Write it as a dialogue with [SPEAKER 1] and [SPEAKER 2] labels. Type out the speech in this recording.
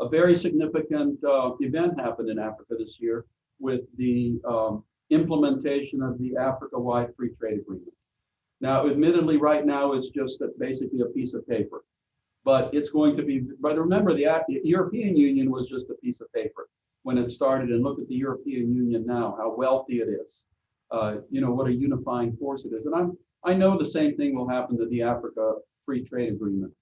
[SPEAKER 1] a very significant uh, event happened in Africa this year with the um, implementation of the Africa-wide free trade agreement. Now, admittedly, right now, it's just basically a piece of paper. But it's going to be, but remember, the the European Union was just a piece of paper when it started. And look at the European Union now, how wealthy it is. Uh, You know, what a unifying force it is. And I'm, I know the same thing will happen to the Africa Free Trade Agreement.